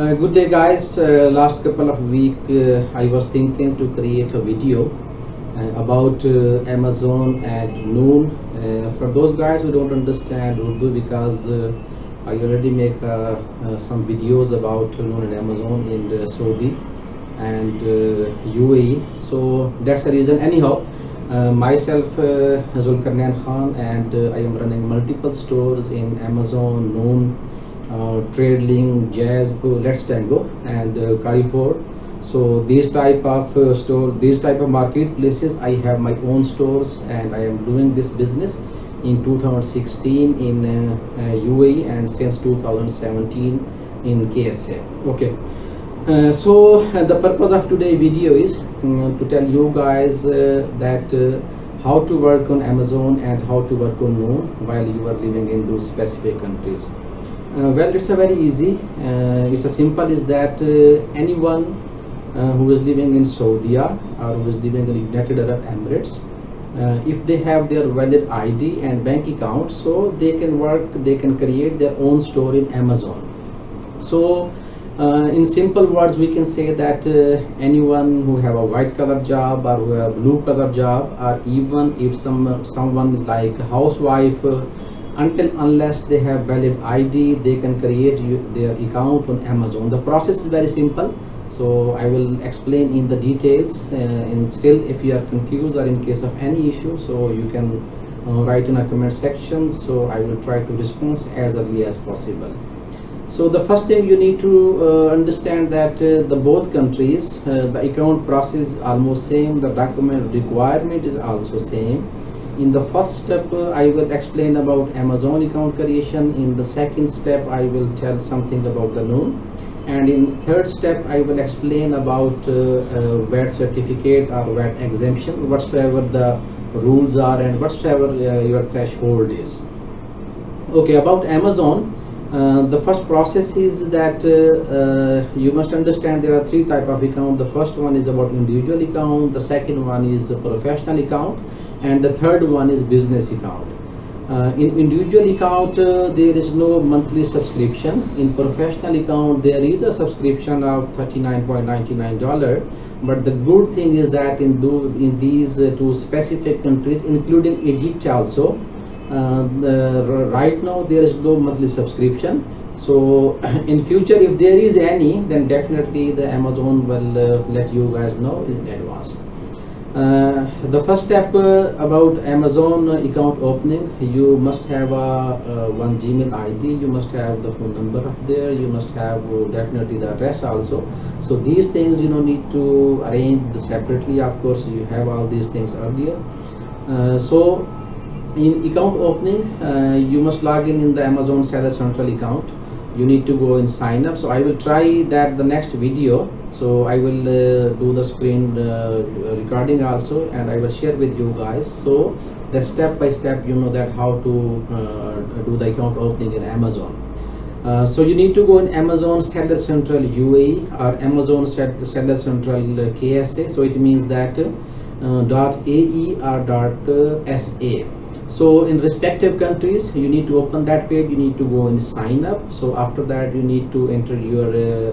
Uh, good day guys. Uh, last couple of week uh, i was thinking to create a video uh, about uh, amazon and noon. Uh, for those guys who don't understand urdu because i already make some videos about noon and amazon in saudi and uae so that's the reason. Anyhow myself uh, Zulkarnain Khan and I am running multiple stores in Amazon, Noon, uh, Tradeling, Jazz, Let's Tango and uh, Carrefour. So these type of uh, store, these type of marketplaces, I have my own stores and I am doing this business in 2016 in uh, uh, UAE and since 2017 in KSA. Okay. Uh, so uh, the purpose of today video is mm, to tell you guys uh, that uh, how to work on Amazon and how to work on Noon while you are living in those specific countries. Uh, well, it's a very easy. Uh, it's as simple as that uh, anyone who is living in Saudi or who is living in United Arab Emirates, uh, if they have their valid ID and bank account, so they can work, they can create their own store in Amazon. So uh, in simple words we can say that uh, anyone who have a white color job or who have blue color job or even if some someone is like housewife until unless they have valid id they can create you, their account on amazon. The process is very simple. So i will explain in the details uh, and still if you are confused or in case of any issue so you can uh, write in a comment section. So i will try to respond as early as possible. So the first thing you need to uh, understand that uh, the both countries uh, the account process almost same. The document requirement is also same in the first step uh, i will explain about amazon account creation. In the second step i will tell something about the noon and in third step i will explain about uh, uh, VAT certificate or VAT exemption whatsoever the rules are and whatsoever uh, your threshold is. Okay about amazon uh, the first process is that uh, uh, you must understand there are three type of account. The first one is about individual account. The second one is professional account and the third one is business account. Uh, in individual account uh, there is no monthly subscription. In professional account there is a subscription of 39.99 dollar but the good thing is that in, do, in these uh, two specific countries including egypt also uh, the, right now there is no monthly subscription. So in future if there is any then definitely the amazon will uh, let you guys know in advance uh, the first step uh, about amazon account opening you must have a, uh one gmail id you must have the phone number up there you must have uh, definitely the address also. So these things you know need to arrange separately of course you have all these things earlier. Uh, so in account opening you must log in in the amazon seller central account you need to go and sign up. So i will try that the next video. So i will uh, do the screen uh, recording also and i will share with you guys. So the step by step you know that how to uh, do the account opening in amazon. Uh, so you need to go in amazon seller central uae or amazon seller central ksa so it means that uh, dot ae or dot uh, sa so in respective countries you need to open that page you need to go and sign up. So after that you need to enter your uh,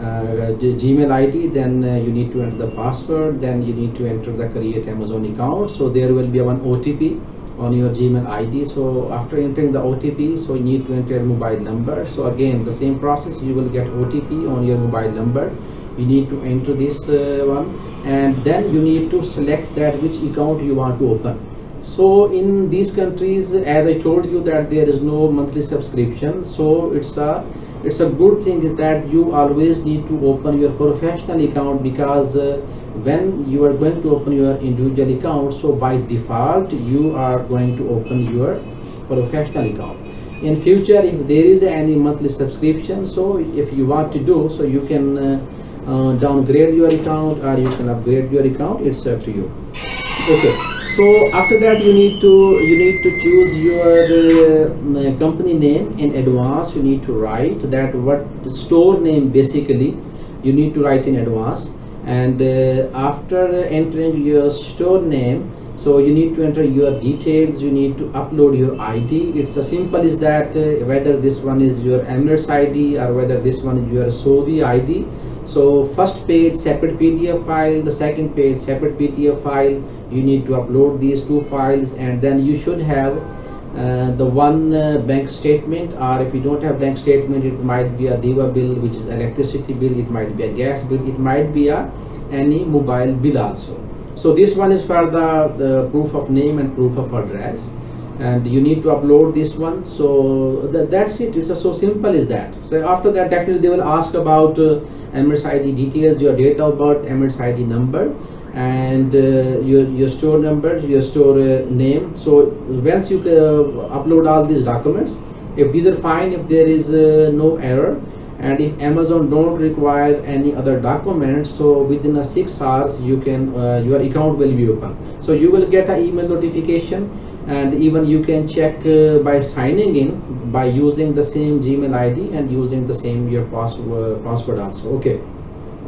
uh, gmail id then uh, you need to enter the password then you need to enter the create amazon account. So there will be one otp on your gmail id so after entering the otp so you need to enter your mobile number. So again the same process you will get otp on your mobile number. You need to enter this uh, one. And then you need to select that which account you want to open so in these countries as i told you that there is no monthly subscription so it's a it's a good thing is that you always need to open your professional account because uh, when you are going to open your individual account so by default you are going to open your professional account. In future if there is any monthly subscription so if you want to do so you can uh, uh, downgrade your account or you can upgrade your account it's up to you. Okay so after that you need to you need to choose your uh, company name in advance. You need to write that what store name basically you need to write in advance. And uh, after entering your store name so you need to enter your details. You need to upload your id it's as simple as that uh, whether this one is your emirates id or whether this one is your saudi id so first page separate pdf file. The second page separate pdf file. You need to upload these two files and then you should have uh, the one uh, bank statement or if you don't have bank statement it might be a DEWA bill which is electricity bill. It might be a gas bill. It might be a any mobile bill also. So this one is for the, the proof of name and proof of address and you need to upload this one. So th that's it. It's so simple as that. So after that definitely they will ask about uh, Emirates ID details your date of birth Emirates ID number and uh, your, your store number your store uh, name. So once you uh, upload all these documents if these are fine if there is uh, no error and if amazon don't require any other documents so within a six hours you can uh, your account will be open. So you will get an email notification and even you can check uh, by signing in by using the same gmail id and using the same your password password also. Okay.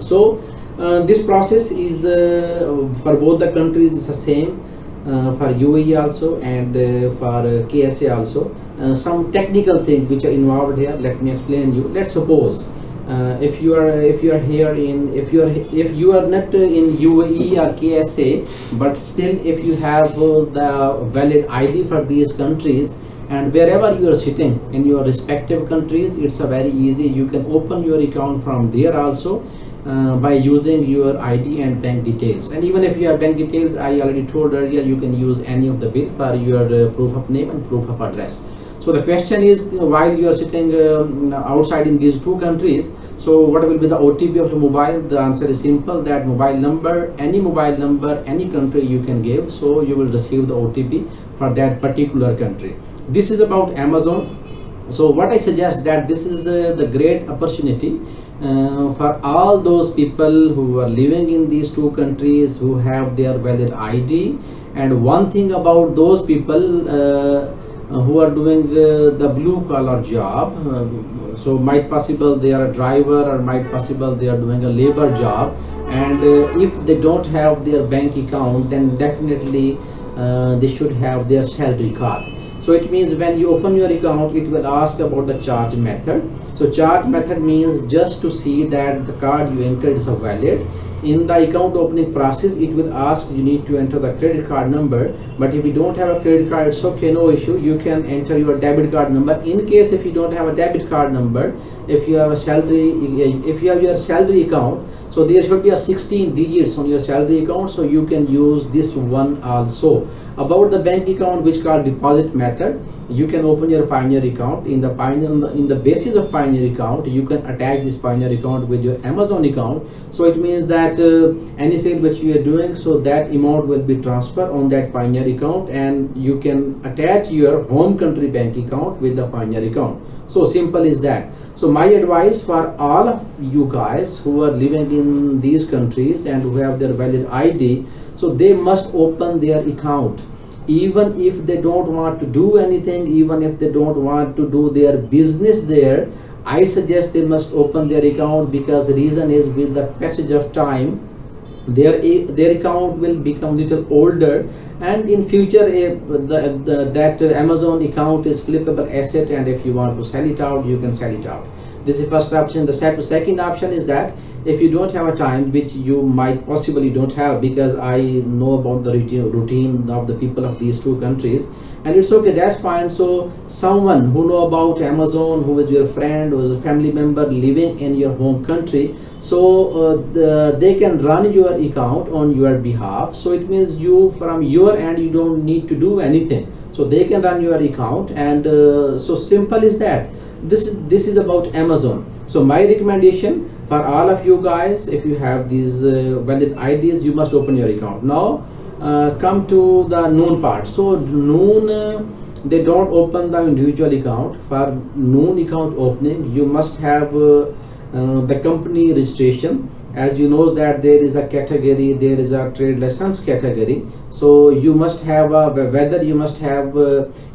So uh, this process is uh, for both the countries is the same uh, for UAE also and uh, for uh, KSA also. Uh, some technical things which are involved here let me explain you. Let's suppose if you are if you are here in if you are if you are not in UAE or KSA but still if you have the valid ID for these countries and wherever you are sitting in your respective countries it's a very easy you can open your account from there also uh, by using your ID and bank details. And even if you have bank details I already told earlier you can use any of the bill for your uh, proof of name and proof of address so the question is while you are sitting um, outside in these two countries so what will be the OTP of the mobile? The answer is simple that mobile number any mobile number any country you can give so you will receive the OTP for that particular country. This is about Amazon. So what I suggest that this is uh, the great opportunity uh, for all those people who are living in these two countries who have their valid ID and one thing about those people uh, who are doing uh, the blue collar job uh, so might possible they are a driver or might possible they are doing a labor job. And uh, if they don't have their bank account then definitely they should have their salary card. So it means when you open your account it will ask about the charge method. So charge method means just to see that the card you entered is valid in the account opening process it will ask you need to enter the credit card number. But if you don't have a credit card it's okay no issue. You can enter your debit card number. In case if you don't have a debit card number if you have a salary if you have your salary account so there should be a 16 digits on your salary account so you can use this one also. About the bank account which called deposit method you can open your Payoneer account. In the Payoneer in the basis of Payoneer account you can attach this Payoneer account with your amazon account. So it means that uh, any sale which you are doing so that amount will be transferred on that Payoneer account and you can attach your home country bank account with the Payoneer account so simple is that. So my advice for all of you guys who are living in these countries and who have their valid id so they must open their account. Even if they don't want to do anything even if they don't want to do their business there i suggest they must open their account because the reason is with the passage of time their their account will become little older and in future if the, the, that amazon account is flippable asset and if you want to sell it out you can sell it out. This is first option. The second option is that if you don't have a time which you might possibly don't have because i know about the routine of the people of these two countries and it's okay that's fine. So someone who know about amazon who is your friend who is a family member living in your home country so uh, the, they can run your account on your behalf. So it means you from your end you don't need to do anything. So they can run your account and uh, so simple is that. This is this is about amazon. So my recommendation for all of you guys if you have these uh, valid IDs you must open your account. Now come to the noon part. So noon uh, they don't open the individual account. For noon account opening you must have uh, uh, the company registration. As you know that there is a category there is a trade license category. So you must have a whether you must have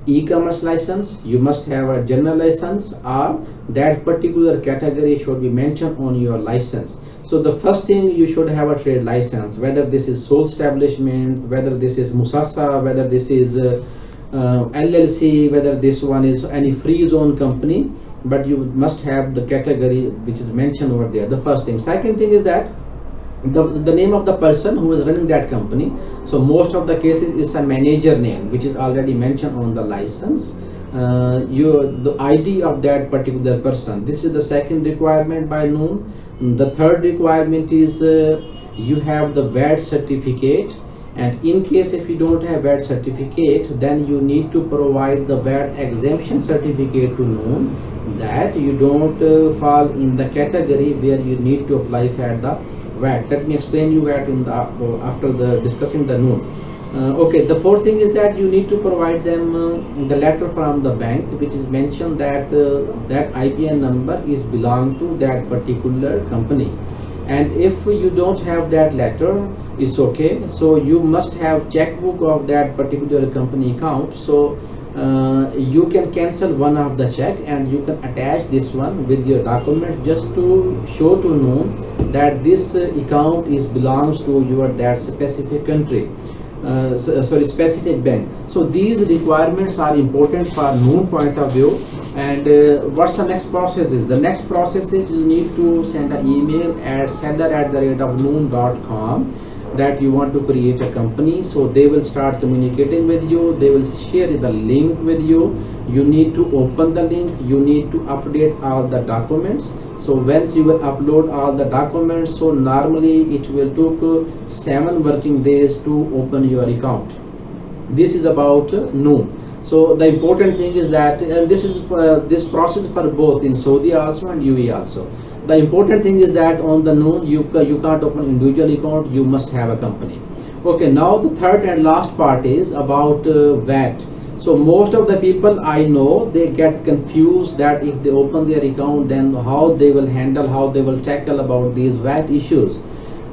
e-commerce license you must have a general license or that particular category should be mentioned on your license so the first thing you should have a trade license whether this is sole establishment whether this is musasa whether this is uh, uh, llc whether this one is any free zone company but you must have the category which is mentioned over there the first thing. Second thing is that the, the name of the person who is running that company. So most of the cases is a manager name which is already mentioned on the license. Uh, you the id of that particular person. This is the second requirement by noon the third requirement is uh, you have the VAT certificate and in case if you don't have VAT certificate then you need to provide the VAT exemption certificate to noon that you don't uh, fall in the category where you need to apply for the VAT let me explain you VAT in the uh, after the discussing the noon uh, okay the fourth thing is that you need to provide them uh, the letter from the bank which is mentioned that uh, that IBAN number is belong to that particular company. And if you don't have that letter it's okay. So you must have checkbook of that particular company account. So uh, you can cancel one of the check and you can attach this one with your document just to show to know that this uh, account is belongs to your that specific country uh, uh, sorry specific bank so these requirements are important for noon point of view. And uh, what's the next process is the next process is you need to send an email at sender at the rate of noon.com that you want to create a company. So they will start communicating with you. They will share the link with you. You need to open the link. You need to update all the documents so once you will upload all the documents so normally it will uh, seven working days to open your account. This is about noon so the important thing is that and this is uh, this process for both in saudi also and uae also. The important thing is that on the noon you you can't open individual account you must have a company. Okay now the third and last part is about uh, vat so most of the people i know they get confused that if they open their account then how they will handle how they will tackle about these vat issues.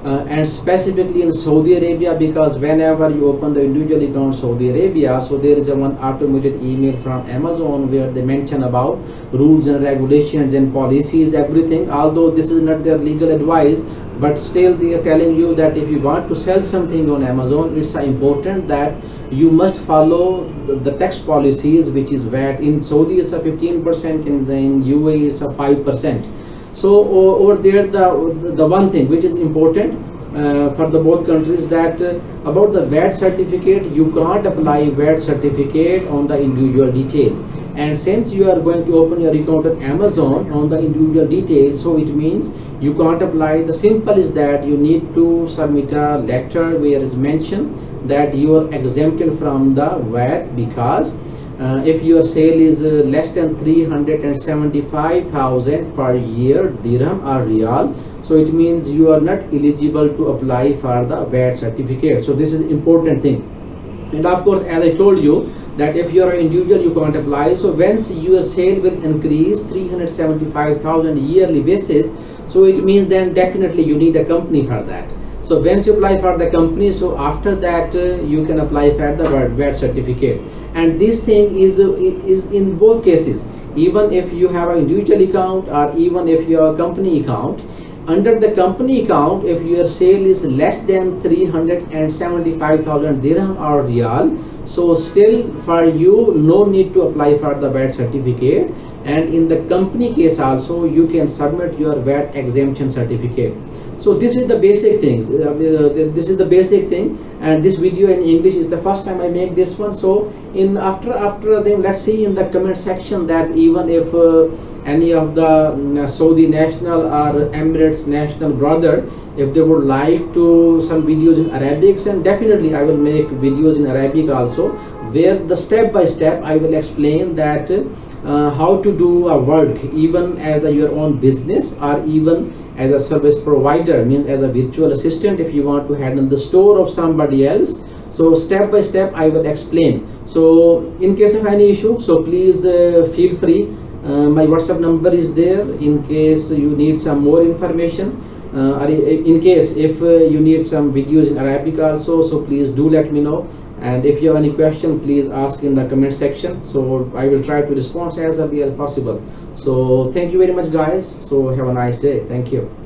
Uh, and specifically in Saudi Arabia because whenever you open the individual account Saudi Arabia so there is a one automated email from Amazon where they mention about rules and regulations and policies everything. Although this is not their legal advice but still they are telling you that if you want to sell something on Amazon it's important that you must follow the, the tax policies which is VAT in Saudi is a 15% and the, in UAE is a 5% so over there the the one thing which is important uh, for the both countries that uh, about the VAT certificate you can't apply VAT certificate on the individual details. And since you are going to open your account at Amazon on the individual details so it means you can't apply. The simple is that you need to submit a letter where is mentioned that you are exempted from the VAT because uh, if your sale is uh, less than 375,000 per year dirham or riyal so it means you are not eligible to apply for the VAT certificate. So this is important thing. And of course as I told you that if you are an individual you can't apply. So once your sale will increase 375,000 yearly basis so it means then definitely you need a company for that so once you apply for the company so after that uh, you can apply for the VAT certificate. And this thing is uh, is in both cases. Even if you have an individual account or even if you have a company account under the company account if your sale is less than 375,000 dirham or riyal so still for you no need to apply for the VAT certificate. And in the company case also you can submit your VAT exemption certificate so this is the basic things uh, uh, this is the basic thing. And this video in english is the first time i make this one. So in after after then let's see in the comment section that even if uh, any of the uh, saudi national or emirates national brother if they would like to some videos in arabic and definitely i will make videos in arabic also where the step by step i will explain that uh, how to do a work even as a, your own business or even as a service provider means as a virtual assistant if you want to handle the store of somebody else. So step by step i will explain. So in case of any issue so please uh, feel free. Uh, my whatsapp number is there in case you need some more information. Uh, or in case if uh, you need some videos in arabic also so please do let me know and if you have any question please ask in the comment section. So i will try to respond as early as possible. So thank you very much guys. So have a nice day. Thank you